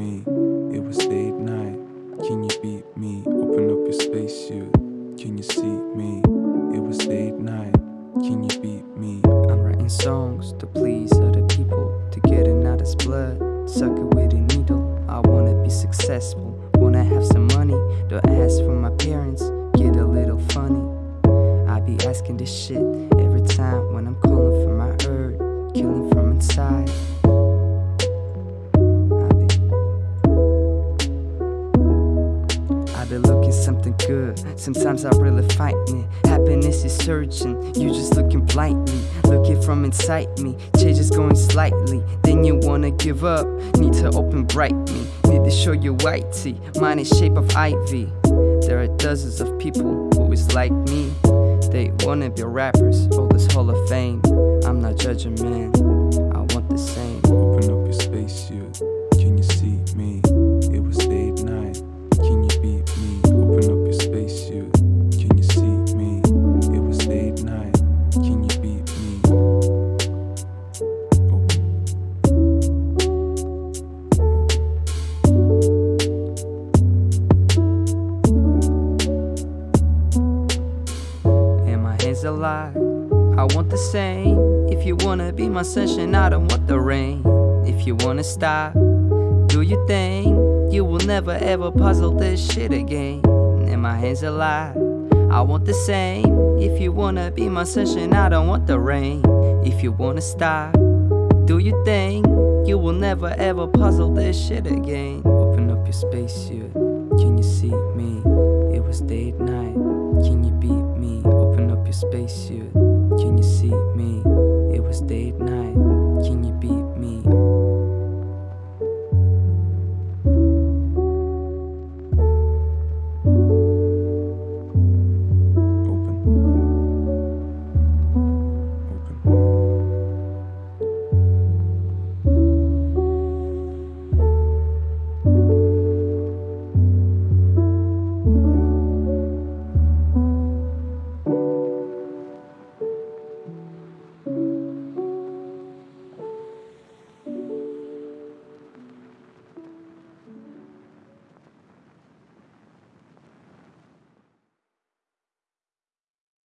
me? It was late night. Can you beat me? Open up your spacesuit. Can you see me? It was late night. Can you beat me? I'm writing songs to please other people, to get another's blood, suck it with a needle. I wanna be successful, wanna have some money. Don't ask for my parents, get a little funny. I be asking this shit every time when I'm calling for my urge, killing from inside. I be looking something good. Sometimes I really fight me. Happiness is surging. You just looking blindly. Looking from inside me. Change is going slightly. Then you wanna give up. Need to open bright me. Need to show you white tee. Mine is shape of ivy. There are dozens of people who is like me. They wanna be rappers. All this Hall of Fame. I'm not judging, man. My hands alive. I want the same. If you wanna be my sunshine, I don't want the rain. If you wanna stop, do your thing. You will never ever puzzle this shit again. And my hands alive. I want the same. If you wanna be my sunshine, I don't want the rain. If you wanna stop, do your thing. You will never ever puzzle this shit again. Open up your spacesuit. Can you see me? It was date night. Spacesuit. Can you see me? It was date night.